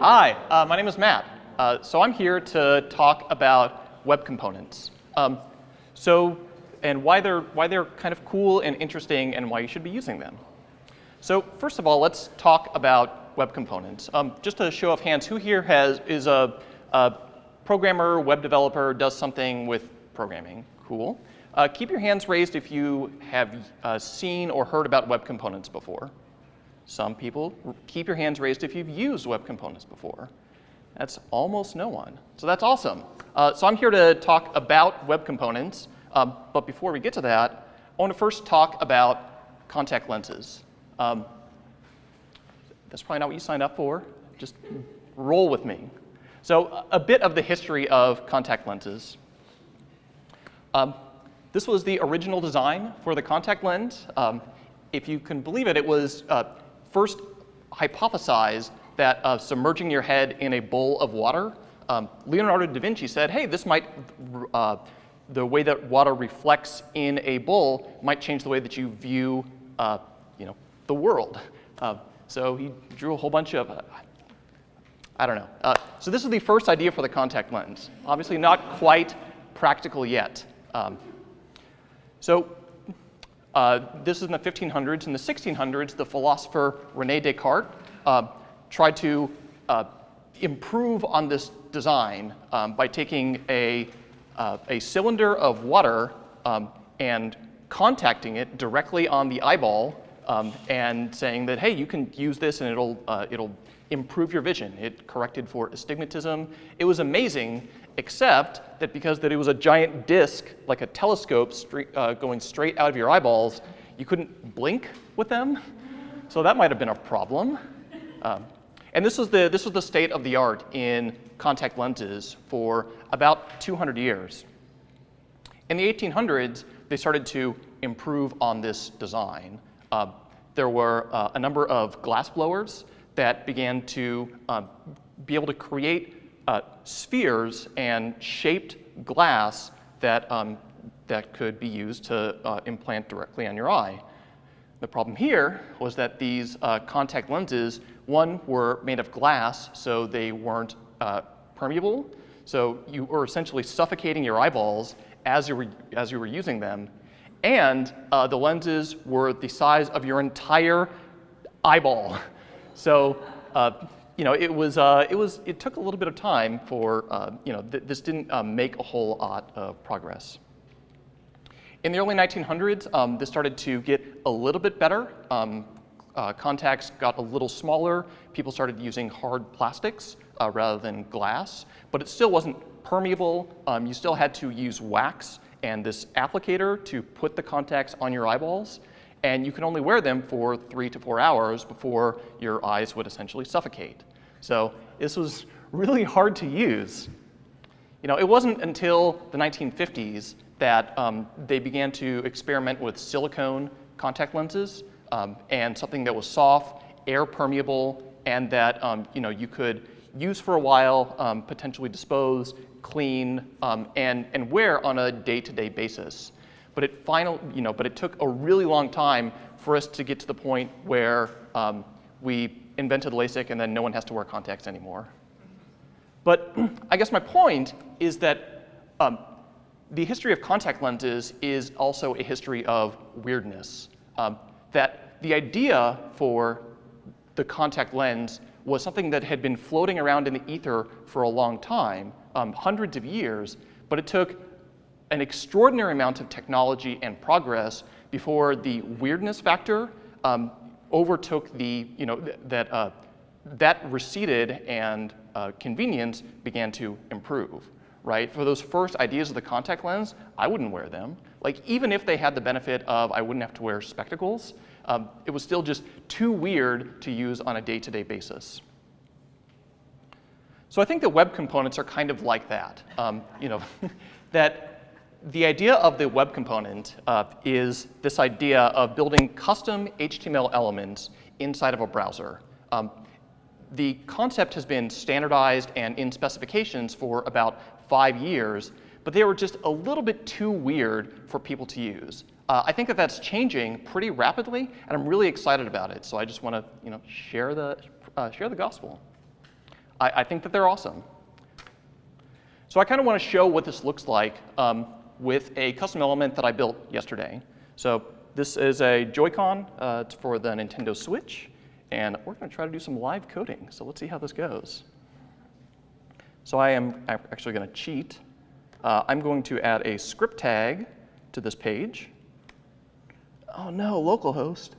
Hi, uh, my name is Matt. Uh, so I'm here to talk about web components. Um, so, and why they're, why they're kind of cool and interesting and why you should be using them. So first of all, let's talk about web components. Um, just a show of hands, who here has, is a, a programmer, web developer, does something with programming? Cool. Uh, keep your hands raised if you have uh, seen or heard about web components before. Some people, keep your hands raised if you've used web components before. That's almost no one. So that's awesome. Uh, so I'm here to talk about web components. Um, but before we get to that, I want to first talk about contact lenses. Um, that's probably not what you signed up for. Just roll with me. So a bit of the history of contact lenses. Um, this was the original design for the contact lens. Um, if you can believe it, it was uh, first hypothesized that uh, submerging your head in a bowl of water, um, Leonardo da Vinci said, hey, this might, uh, the way that water reflects in a bowl might change the way that you view, uh, you know, the world. Uh, so he drew a whole bunch of, uh, I don't know. Uh, so this is the first idea for the contact lens. Obviously not quite practical yet. Um, so uh, this is in the 1500s. In the 1600s, the philosopher Rene Descartes uh, tried to uh, improve on this design um, by taking a, uh, a cylinder of water um, and contacting it directly on the eyeball um, and saying that, hey, you can use this and it'll, uh, it'll improve your vision. It corrected for astigmatism. It was amazing, except that because that it was a giant disc, like a telescope uh, going straight out of your eyeballs, you couldn't blink with them. So that might have been a problem. Um, and this was, the, this was the state of the art in contact lenses for about 200 years. In the 1800s, they started to improve on this design. Uh, there were uh, a number of glass blowers that began to uh, be able to create uh, spheres and shaped glass that, um, that could be used to uh, implant directly on your eye. The problem here was that these uh, contact lenses, one, were made of glass, so they weren't uh, permeable. So you were essentially suffocating your eyeballs as you were, as you were using them. And uh, the lenses were the size of your entire eyeball. So uh, you know, it was, uh, it was, it took a little bit of time for, uh, you know, th this didn't um, make a whole lot of progress. In the early 1900s, um, this started to get a little bit better. Um, uh, contacts got a little smaller. People started using hard plastics uh, rather than glass, but it still wasn't permeable. Um, you still had to use wax and this applicator to put the contacts on your eyeballs and you can only wear them for three to four hours before your eyes would essentially suffocate. So this was really hard to use. You know, it wasn't until the 1950s that um, they began to experiment with silicone contact lenses um, and something that was soft, air permeable, and that um, you know you could use for a while, um, potentially dispose, clean, um, and and wear on a day-to-day -day basis. But it final, you know, but it took a really long time for us to get to the point where um, we invented LASIK and then no one has to wear contacts anymore. But I guess my point is that um, the history of contact lenses is also a history of weirdness. Um, that the idea for the contact lens was something that had been floating around in the ether for a long time, um, hundreds of years, but it took an extraordinary amount of technology and progress before the weirdness factor um, overtook the, you know, th that, uh, that receded and uh, convenience began to improve, right? For those first ideas of the contact lens, I wouldn't wear them. Like even if they had the benefit of I wouldn't have to wear spectacles, um, it was still just too weird to use on a day-to-day -day basis. So I think that web components are kind of like that. Um, you know, that the idea of the web component uh, is this idea of building custom HTML elements inside of a browser. Um, the concept has been standardized and in specifications for about five years, but they were just a little bit too weird for people to use. Uh, I think that that's changing pretty rapidly, and I'm really excited about it. So I just want to, you know, share the uh, share the gospel. I, I think that they're awesome. So I kind of want to show what this looks like um, with a custom element that I built yesterday. So this is a Joy-Con uh, for the Nintendo Switch, and we're going to try to do some live coding. So let's see how this goes. So I am actually going to cheat. Uh, I'm going to add a script tag to this page. Oh no, localhost.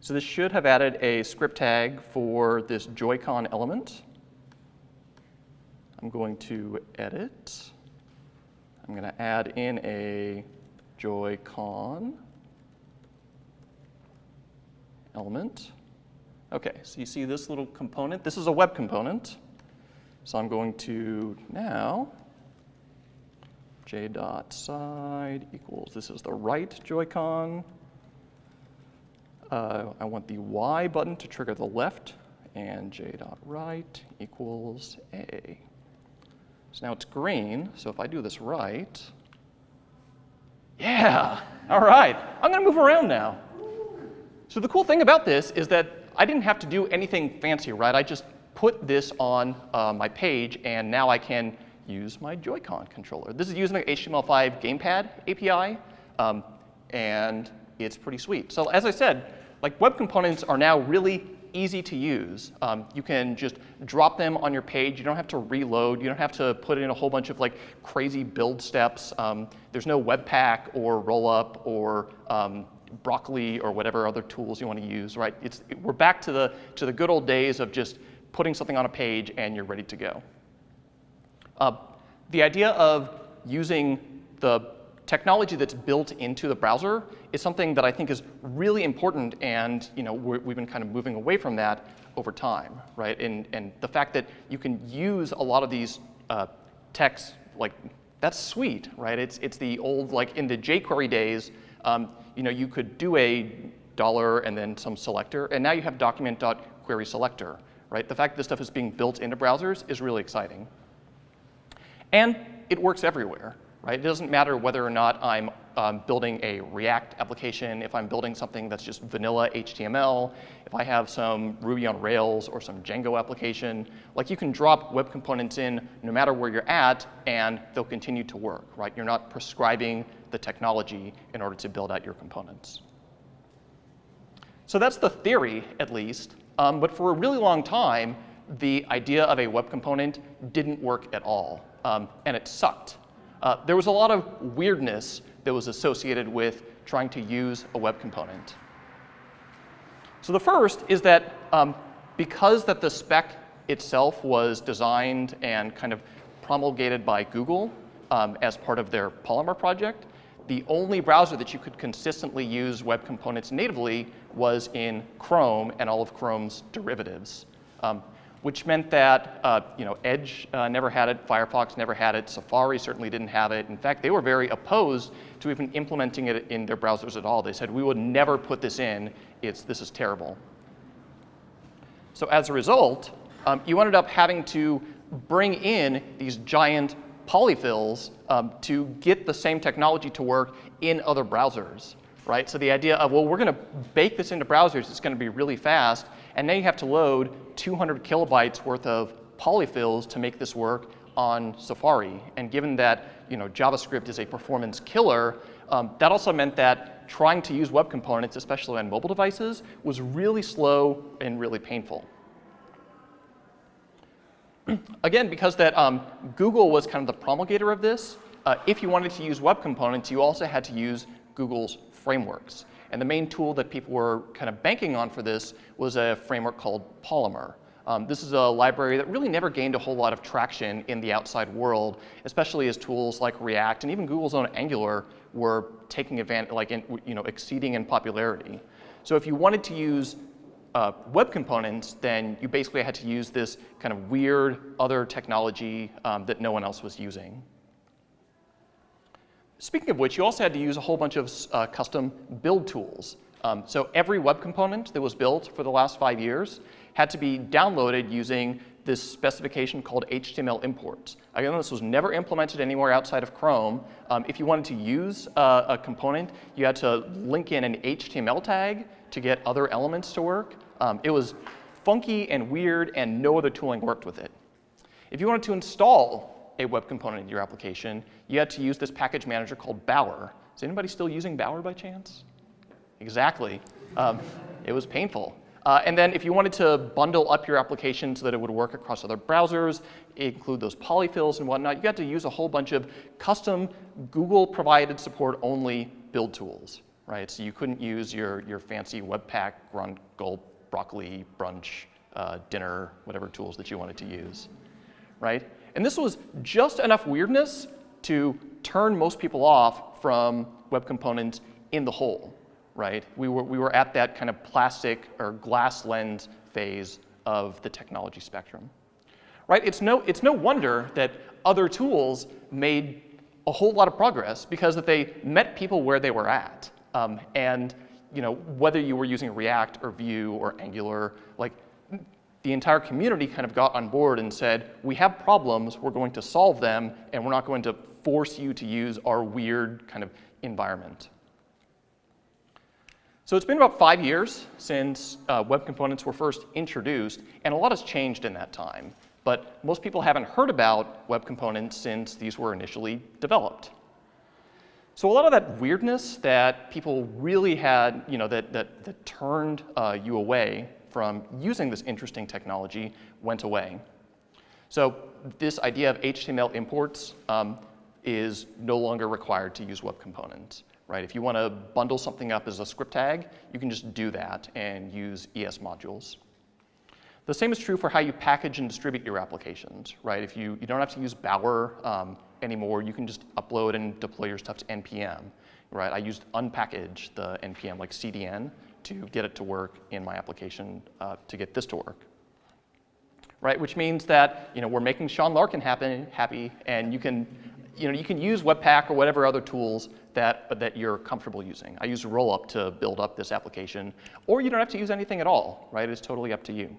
So this should have added a script tag for this Joy-Con element. I'm going to edit. I'm going to add in a Joy-Con element. OK, so you see this little component. This is a web component. So I'm going to now j dot side equals, this is the right Joy-Con. Uh, I want the Y button to trigger the left, and j dot right equals A. So now it's green, so if I do this right, yeah, all right, I'm gonna move around now. So the cool thing about this is that I didn't have to do anything fancy, right? I just put this on uh, my page, and now I can use my Joy-Con controller. This is using the HTML5 Gamepad API, um, and it's pretty sweet. So as I said, like web components are now really easy to use. Um, you can just drop them on your page. You don't have to reload. You don't have to put in a whole bunch of like crazy build steps. Um, there's no Webpack or Rollup or um, Broccoli or whatever other tools you want to use, right? It's, it, we're back to the, to the good old days of just putting something on a page and you're ready to go. Uh, the idea of using the technology that's built into the browser is something that I think is really important, and you know, we have been kind of moving away from that over time, right? And, and the fact that you can use a lot of these uh, texts, like, that's sweet, right? It's, it's the old, like in the jQuery days, um, you know, you could do a dollar and then some selector, and now you have document.querySelector, right? The fact that this stuff is being built into browsers is really exciting. And it works everywhere, right? It doesn't matter whether or not I'm um, building a React application, if I'm building something that's just vanilla HTML, if I have some Ruby on Rails or some Django application, like you can drop web components in no matter where you're at, and they'll continue to work, right? You're not prescribing the technology in order to build out your components. So that's the theory, at least. Um, but for a really long time, the idea of a web component didn't work at all, um, and it sucked. Uh, there was a lot of weirdness that was associated with trying to use a web component. So the first is that um, because that the spec itself was designed and kind of promulgated by Google um, as part of their Polymer project, the only browser that you could consistently use web components natively was in Chrome and all of Chrome's derivatives. Um, which meant that uh, you know, Edge uh, never had it, Firefox never had it, Safari certainly didn't have it. In fact, they were very opposed to even implementing it in their browsers at all. They said, we would never put this in. It's, this is terrible. So as a result, um, you ended up having to bring in these giant polyfills um, to get the same technology to work in other browsers, right? So the idea of, well, we're going to bake this into browsers. It's going to be really fast. And now you have to load 200 kilobytes worth of polyfills to make this work on Safari. And given that you know, JavaScript is a performance killer, um, that also meant that trying to use web components, especially on mobile devices, was really slow and really painful. Again, because that um, Google was kind of the promulgator of this, uh, if you wanted to use web components, you also had to use Google's frameworks. And the main tool that people were kind of banking on for this was a framework called Polymer. Um, this is a library that really never gained a whole lot of traction in the outside world, especially as tools like React and even Google's own Angular were taking advantage, like, in, you know, exceeding in popularity. So if you wanted to use uh, web components, then you basically had to use this kind of weird other technology um, that no one else was using. Speaking of which, you also had to use a whole bunch of uh, custom build tools Um, so every web component that was built for the last five years had to be downloaded using this specification called HTML imports. Again, this was never implemented anywhere outside of Chrome. Um, if you wanted to use uh, a component, you had to link in an HTML tag to get other elements to work. Um, it was funky and weird, and no other tooling worked with it. If you wanted to install a web component in your application, you had to use this package manager called Bower. Is anybody still using Bower by chance? Exactly. Um, it was painful. Uh, and then if you wanted to bundle up your application so that it would work across other browsers, include those polyfills and whatnot, you had to use a whole bunch of custom Google-provided support-only build tools, right? So you couldn't use your, your fancy Webpack, Grunt, Gulp, Broccoli, Brunch, uh, Dinner, whatever tools that you wanted to use, right? And this was just enough weirdness to turn most people off from web components in the whole right? We were, we were at that kind of plastic or glass lens phase of the technology spectrum, right? It's no, it's no wonder that other tools made a whole lot of progress because that they met people where they were at. Um, and you know, whether you were using React or Vue or Angular, like the entire community kind of got on board and said, we have problems, we're going to solve them, and we're not going to force you to use our weird kind of environment. So it's been about five years since uh, web components were first introduced, and a lot has changed in that time. But most people haven't heard about web components since these were initially developed. So a lot of that weirdness that people really had, you know, that, that, that turned uh, you away from using this interesting technology went away. So this idea of HTML imports um, is no longer required to use web components right? If you want to bundle something up as a script tag, you can just do that and use ES modules. The same is true for how you package and distribute your applications, right? If you, you don't have to use Bower um, anymore, you can just upload and deploy your stuff to NPM, right? I used unpkg the NPM, like CDN, to get it to work in my application uh, to get this to work. Right, which means that you know we're making Sean Larkin happy, happy, and you can you know, you can use Webpack or whatever other tools that, that you're comfortable using. I use Rollup to build up this application, or you don't have to use anything at all, right? It's totally up to you.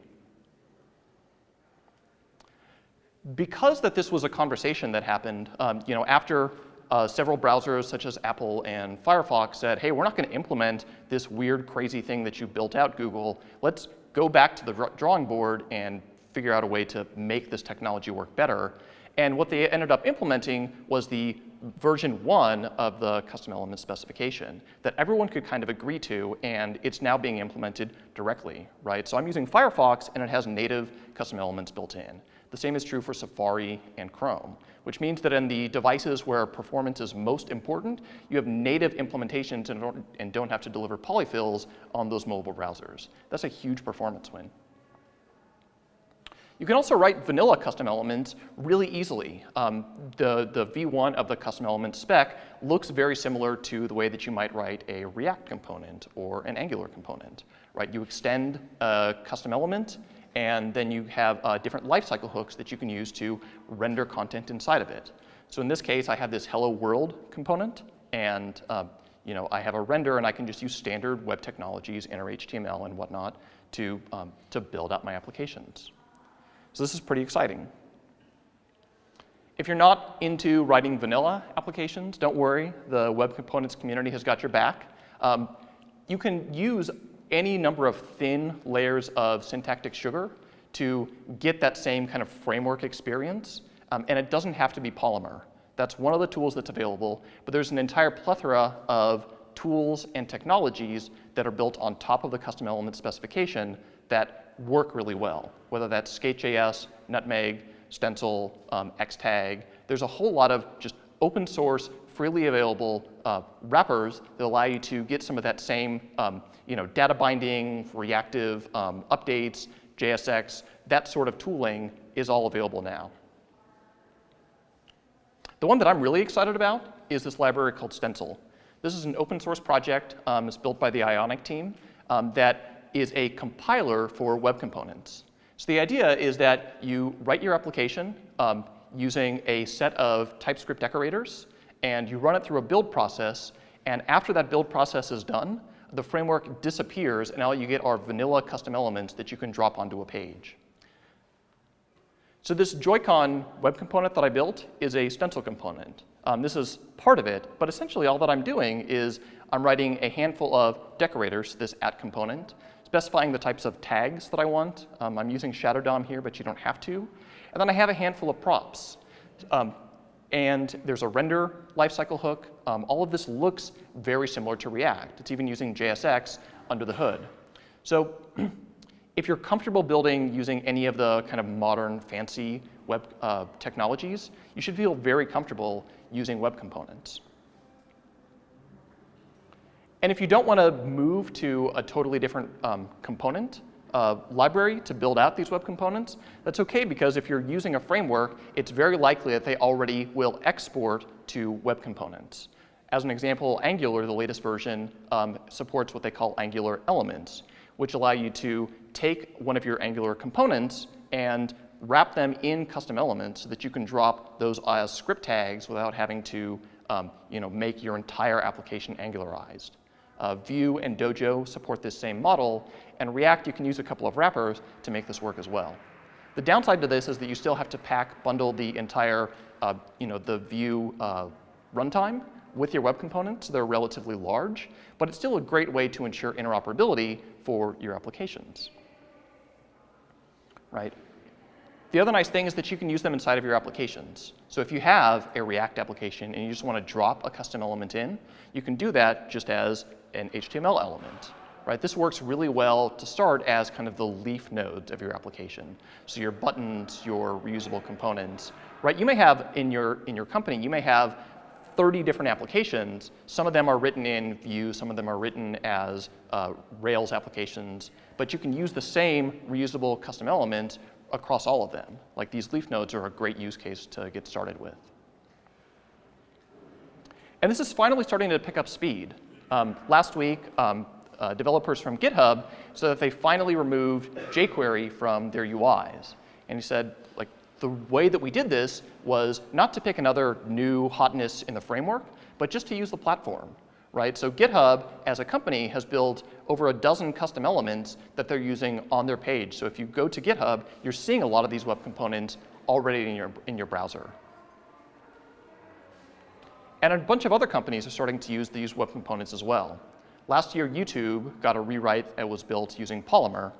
Because that this was a conversation that happened, um, you know, after uh, several browsers such as Apple and Firefox said, hey, we're not going to implement this weird, crazy thing that you built out, Google. Let's go back to the drawing board and figure out a way to make this technology work better. And what they ended up implementing was the version one of the custom element specification that everyone could kind of agree to, and it's now being implemented directly, right? So I'm using Firefox, and it has native custom elements built in. The same is true for Safari and Chrome, which means that in the devices where performance is most important, you have native implementations and don't, have to deliver polyfills on those mobile browsers. That's a huge performance win. You can also write vanilla custom elements really easily. Um, the, the v1 of the custom element spec looks very similar to the way that you might write a React component or an Angular component. Right? You extend a custom element, and then you have uh, different lifecycle hooks that you can use to render content inside of it. So in this case, I have this hello world component, and uh, you know, I have a render, and I can just use standard web technologies, inner HTML and whatnot, to, um, to build out my applications. So this is pretty exciting. If you're not into writing vanilla applications, don't worry. The web components community has got your back. Um, you can use any number of thin layers of syntactic sugar to get that same kind of framework experience. Um, and it doesn't have to be Polymer. That's one of the tools that's available. But there's an entire plethora of tools and technologies that are built on top of the custom element specification that work really well, whether that's Skate.js, Nutmeg, Stencil, um, Xtag. There's a whole lot of just open source, freely available uh, wrappers that allow you to get some of that same um, you know, data binding, reactive um, updates, JSX, that sort of tooling is all available now. The one that I'm really excited about is this library called Stencil. This is an open source project. Um, it's built by the Ionic team um, that is a compiler for web components. So the idea is that you write your application um, using a set of TypeScript decorators, and you run it through a build process, and after that build process is done, the framework disappears, and all you get are vanilla custom elements that you can drop onto a page. So this Joy-Con web component that I built is a stencil component. Um, this is part of it, but essentially all that I'm doing is I'm writing a handful of decorators, this at component, specifying the types of tags that I want. Um, I'm using Shadow DOM here, but you don't have to. And then I have a handful of props. Um, and there's a render lifecycle hook. Um, all of this looks very similar to React. It's even using JSX under the hood. So if you're comfortable building using any of the kind of modern fancy web uh, technologies, you should feel very comfortable using web components. And if you don't want to move to a totally different um, component uh, library to build out these web components, that's OK because if you're using a framework, it's very likely that they already will export to web components. As an example, Angular, the latest version, um, supports what they call Angular elements, which allow you to take one of your Angular components and wrap them in custom elements so that you can drop those as script tags without having to um, you know, make your entire application Angularized. Uh, Vue and Dojo support this same model, and React, you can use a couple of wrappers to make this work as well. The downside to this is that you still have to pack, bundle the entire, uh, you know, the Vue uh, runtime with your web components. They're relatively large, but it's still a great way to ensure interoperability for your applications. Right? The other nice thing is that you can use them inside of your applications. So if you have a React application and you just want to drop a custom element in, you can do that just as an HTML element. Right? This works really well to start as kind of the leaf nodes of your application. So your buttons, your reusable components. Right? You may have in your, in your company, you may have 30 different applications. Some of them are written in Vue, some of them are written as uh, Rails applications, but you can use the same reusable custom element across all of them. Like these leaf nodes are a great use case to get started with. And this is finally starting to pick up speed. Um, last week, um, uh, developers from GitHub said that they finally removed jQuery from their UIs. And he said, like, the way that we did this was not to pick another new hotness in the framework, but just to use the platform, right? So GitHub, as a company, has built over a dozen custom elements that they're using on their page. So if you go to GitHub, you're seeing a lot of these web components already in your, in your browser. And a bunch of other companies are starting to use these web components as well. Last year, YouTube got a rewrite that was built using Polymer.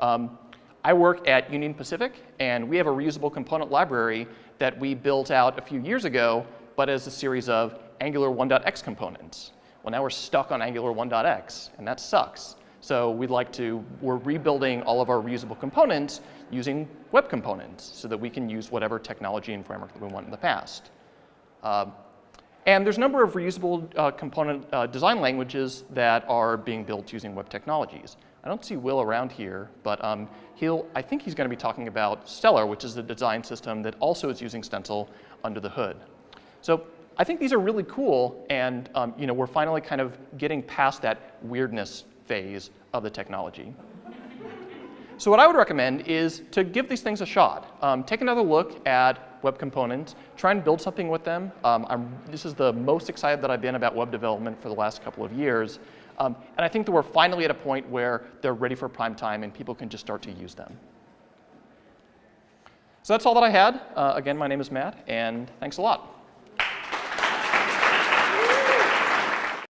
Um, I work at Union Pacific, and we have a reusable component library that we built out a few years ago, but as a series of Angular 1.x components. Well, now we're stuck on Angular 1.x, and that sucks. So we'd like to, we're rebuilding all of our reusable components using web components so that we can use whatever technology and framework that we want in the past. Um, and there's a number of reusable uh, component uh, design languages that are being built using web technologies. I don't see Will around here, but um, he'll, I think he's going to be talking about Stellar, which is the design system that also is using Stencil under the hood. So I think these are really cool, and um, you know, we're finally kind of getting past that weirdness phase of the technology. So what I would recommend is to give these things a shot. Um, take another look at web components, try and build something with them. Um, this is the most excited that I've been about web development for the last couple of years. Um, and I think that we're finally at a point where they're ready for prime time and people can just start to use them. So that's all that I had. Uh, again, my name is Matt, and thanks a lot.